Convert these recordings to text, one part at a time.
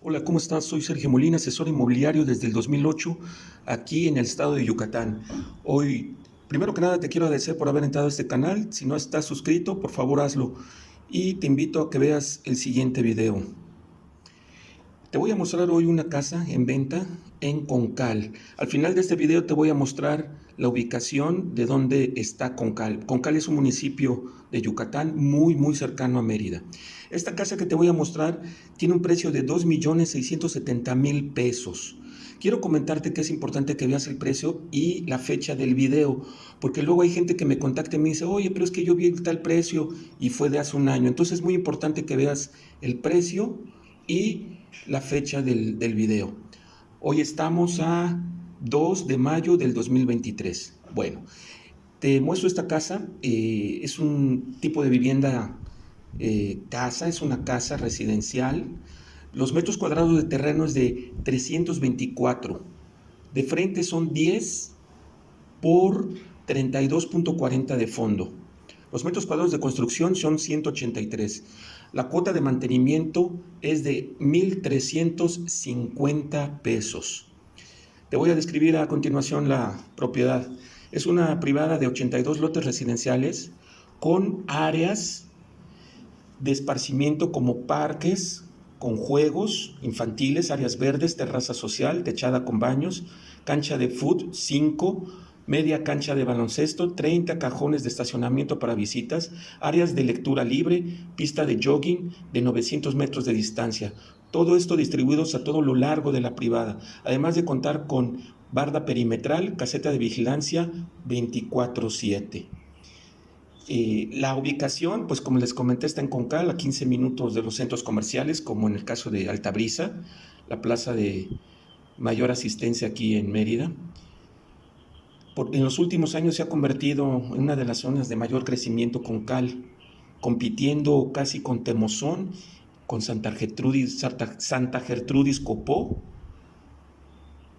Hola, ¿cómo estás? Soy Sergio Molina, asesor inmobiliario desde el 2008 aquí en el estado de Yucatán. Hoy, primero que nada, te quiero agradecer por haber entrado a este canal. Si no estás suscrito, por favor hazlo. Y te invito a que veas el siguiente video. Te voy a mostrar hoy una casa en venta en Concal. Al final de este video te voy a mostrar la ubicación de dónde está Concal. Concal es un municipio de Yucatán muy muy cercano a Mérida. Esta casa que te voy a mostrar tiene un precio de 2.670.000 pesos. Quiero comentarte que es importante que veas el precio y la fecha del video, porque luego hay gente que me contacta y me dice, oye, pero es que yo vi tal precio y fue de hace un año. Entonces es muy importante que veas el precio y la fecha del, video. Hoy estamos a 2 de mayo del 2023. Bueno, te muestro esta casa. Eh, es un tipo de vivienda eh, casa, es una casa residencial. Los metros cuadrados de terreno es de 324. De frente son 10 por 32.40 de fondo. Los metros cuadrados de construcción son 183. La cuota de mantenimiento es de 1.350 pesos. Te voy a describir a continuación la propiedad. Es una privada de 82 lotes residenciales con áreas de esparcimiento como parques, con juegos infantiles, áreas verdes, terraza social, techada con baños, cancha de foot 5, media cancha de baloncesto, 30 cajones de estacionamiento para visitas, áreas de lectura libre, pista de jogging de 900 metros de distancia. Todo esto distribuidos a todo lo largo de la privada, además de contar con barda perimetral, caseta de vigilancia 24-7. Eh, la ubicación, pues como les comenté, está en Concal, a 15 minutos de los centros comerciales, como en el caso de Altabrisa, la plaza de mayor asistencia aquí en Mérida en los últimos años se ha convertido en una de las zonas de mayor crecimiento con Cal, compitiendo casi con Temozón, con Santa Gertrudis, Santa Gertrudis Copó,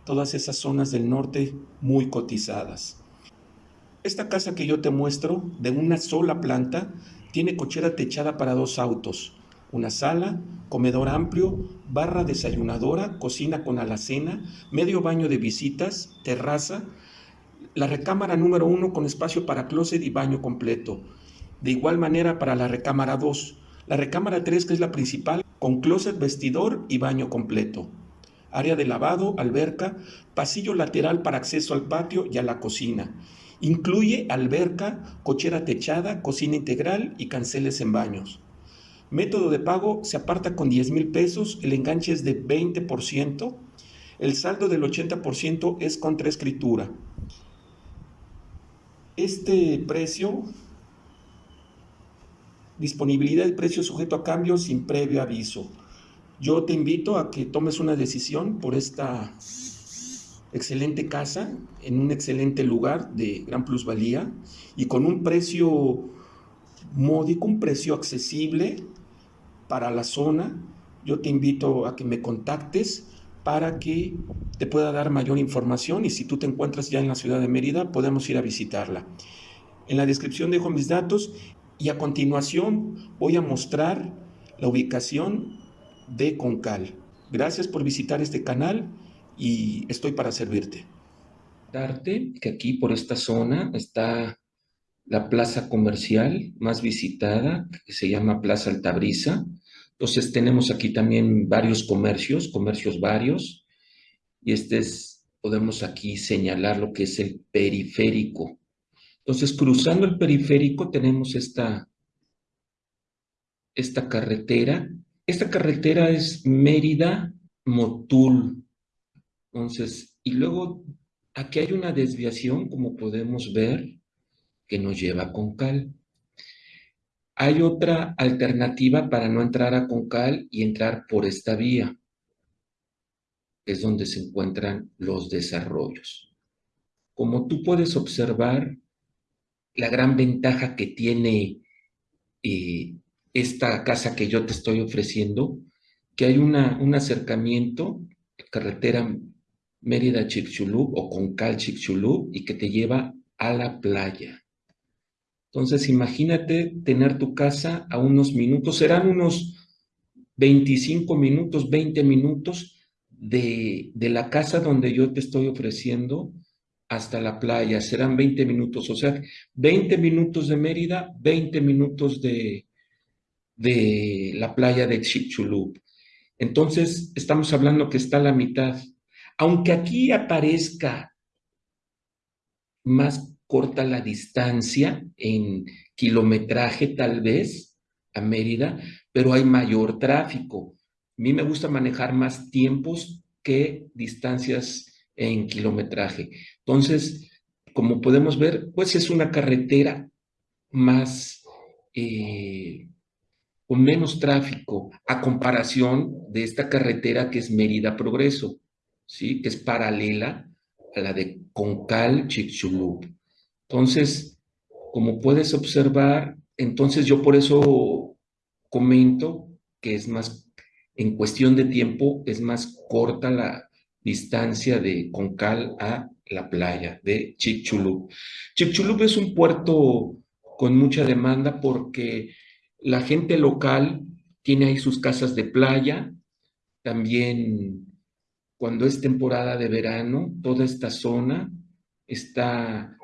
todas esas zonas del norte muy cotizadas. Esta casa que yo te muestro, de una sola planta, tiene cochera techada para dos autos, una sala, comedor amplio, barra desayunadora, cocina con alacena, medio baño de visitas, terraza, la recámara número 1 con espacio para closet y baño completo. De igual manera para la recámara 2. La recámara 3, que es la principal, con closet, vestidor y baño completo. Área de lavado, alberca, pasillo lateral para acceso al patio y a la cocina. Incluye alberca, cochera techada, cocina integral y canceles en baños. Método de pago se aparta con 10 mil pesos, el enganche es de 20%, el saldo del 80% es contra escritura. Este precio, disponibilidad del precio sujeto a cambio sin previo aviso. Yo te invito a que tomes una decisión por esta excelente casa en un excelente lugar de gran plusvalía y con un precio módico, un precio accesible para la zona. Yo te invito a que me contactes para que te pueda dar mayor información y si tú te encuentras ya en la ciudad de Mérida, podemos ir a visitarla. En la descripción dejo mis datos y a continuación voy a mostrar la ubicación de Concal. Gracias por visitar este canal y estoy para servirte. Darte que aquí por esta zona está la plaza comercial más visitada, que se llama Plaza Altabrisa. Entonces tenemos aquí también varios comercios, comercios varios, y este es, podemos aquí señalar lo que es el periférico. Entonces, cruzando el periférico tenemos esta, esta carretera. Esta carretera es Mérida-Motul. Entonces, y luego aquí hay una desviación, como podemos ver, que nos lleva a Concal. Hay otra alternativa para no entrar a Concal y entrar por esta vía, es donde se encuentran los desarrollos. Como tú puedes observar, la gran ventaja que tiene eh, esta casa que yo te estoy ofreciendo, que hay una, un acercamiento, carretera Mérida-Chicxulub o Concal-Chicxulub, y que te lleva a la playa. Entonces, imagínate tener tu casa a unos minutos, serán unos 25 minutos, 20 minutos de, de la casa donde yo te estoy ofreciendo hasta la playa, serán 20 minutos, o sea, 20 minutos de Mérida, 20 minutos de, de la playa de Chicxulub. Entonces, estamos hablando que está a la mitad. Aunque aquí aparezca más corta la distancia en kilometraje tal vez a Mérida, pero hay mayor tráfico. A mí me gusta manejar más tiempos que distancias en kilometraje. Entonces, como podemos ver, pues es una carretera más, eh, con menos tráfico a comparación de esta carretera que es Mérida Progreso, ¿sí? que es paralela a la de Concal Chicxulub. Entonces, como puedes observar, entonces yo por eso comento que es más, en cuestión de tiempo, es más corta la, distancia de Concal a la playa de Chicxulub. Chicxulub es un puerto con mucha demanda porque la gente local tiene ahí sus casas de playa, también cuando es temporada de verano, toda esta zona está,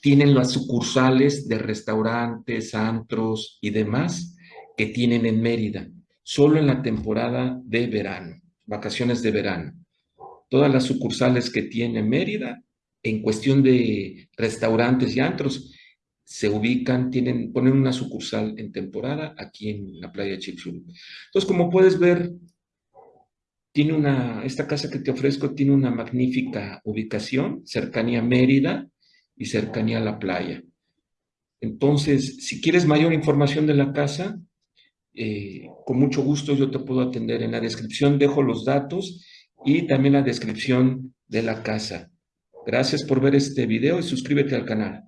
tienen las sucursales de restaurantes, antros y demás que tienen en Mérida, solo en la temporada de verano, vacaciones de verano todas las sucursales que tiene Mérida, en cuestión de restaurantes y antros, se ubican, tienen, ponen una sucursal en temporada aquí en la playa Chicxulub. Entonces, como puedes ver, tiene una, esta casa que te ofrezco tiene una magnífica ubicación, cercanía a Mérida y cercanía a la playa. Entonces, si quieres mayor información de la casa, eh, con mucho gusto yo te puedo atender. En la descripción dejo los datos y también la descripción de la casa. Gracias por ver este video y suscríbete al canal.